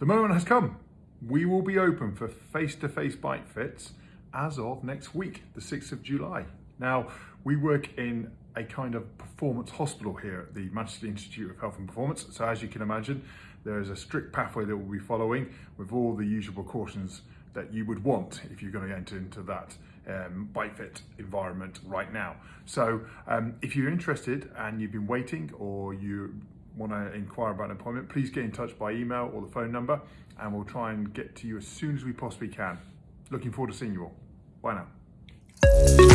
The moment has come. We will be open for face-to-face -face bike fits as of next week, the 6th of July. Now, we work in a kind of performance hospital here at the Manchester Institute of Health and Performance. So as you can imagine, there is a strict pathway that we'll be following with all the usual precautions that you would want if you're going to enter into that um, bike fit environment right now. So um, if you're interested and you've been waiting or you want to inquire about an appointment, please get in touch by email or the phone number and we'll try and get to you as soon as we possibly can. Looking forward to seeing you all. Bye now.